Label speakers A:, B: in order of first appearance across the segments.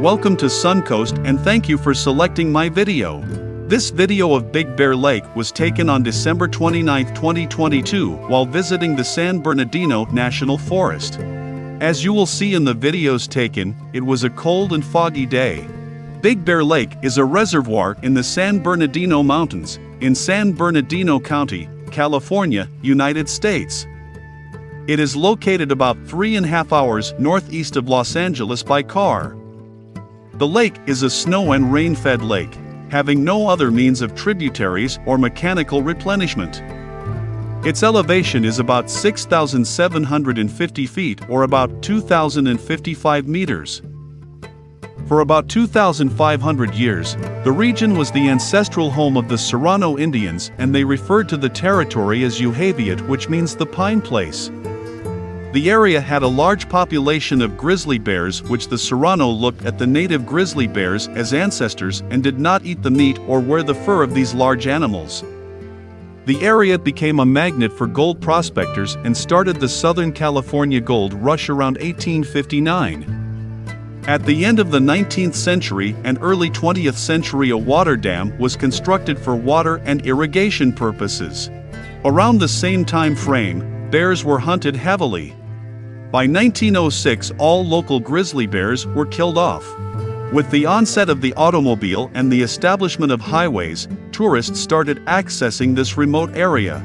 A: Welcome to Suncoast and thank you for selecting my video. This video of Big Bear Lake was taken on December 29, 2022 while visiting the San Bernardino National Forest. As you will see in the videos taken, it was a cold and foggy day. Big Bear Lake is a reservoir in the San Bernardino Mountains, in San Bernardino County, California, United States. It is located about three and a half hours northeast of Los Angeles by car. The lake is a snow and rain fed lake, having no other means of tributaries or mechanical replenishment. Its elevation is about 6,750 feet or about 2,055 meters. For about 2,500 years, the region was the ancestral home of the Serrano Indians and they referred to the territory as Yuhaviat which means the pine place. The area had a large population of grizzly bears which the Serrano looked at the native grizzly bears as ancestors and did not eat the meat or wear the fur of these large animals. The area became a magnet for gold prospectors and started the Southern California gold rush around 1859. At the end of the 19th century and early 20th century a water dam was constructed for water and irrigation purposes. Around the same time frame, bears were hunted heavily. By 1906 all local grizzly bears were killed off. With the onset of the automobile and the establishment of highways, tourists started accessing this remote area.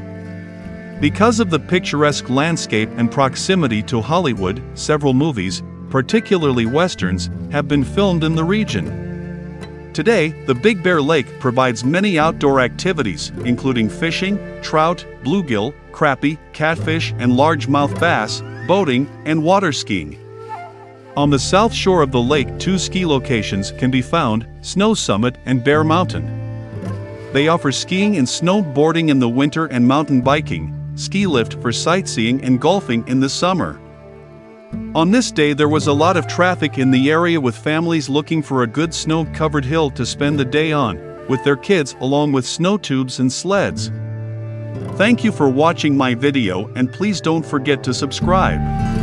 A: Because of the picturesque landscape and proximity to Hollywood, several movies, particularly westerns, have been filmed in the region. Today, the Big Bear Lake provides many outdoor activities, including fishing, trout, bluegill, crappie, catfish and largemouth bass, boating, and water skiing. On the south shore of the lake two ski locations can be found, Snow Summit and Bear Mountain. They offer skiing and snowboarding in the winter and mountain biking, ski lift for sightseeing and golfing in the summer. On this day there was a lot of traffic in the area with families looking for a good snow-covered hill to spend the day on, with their kids along with snow tubes and sleds. Thank you for watching my video and please don't forget to subscribe.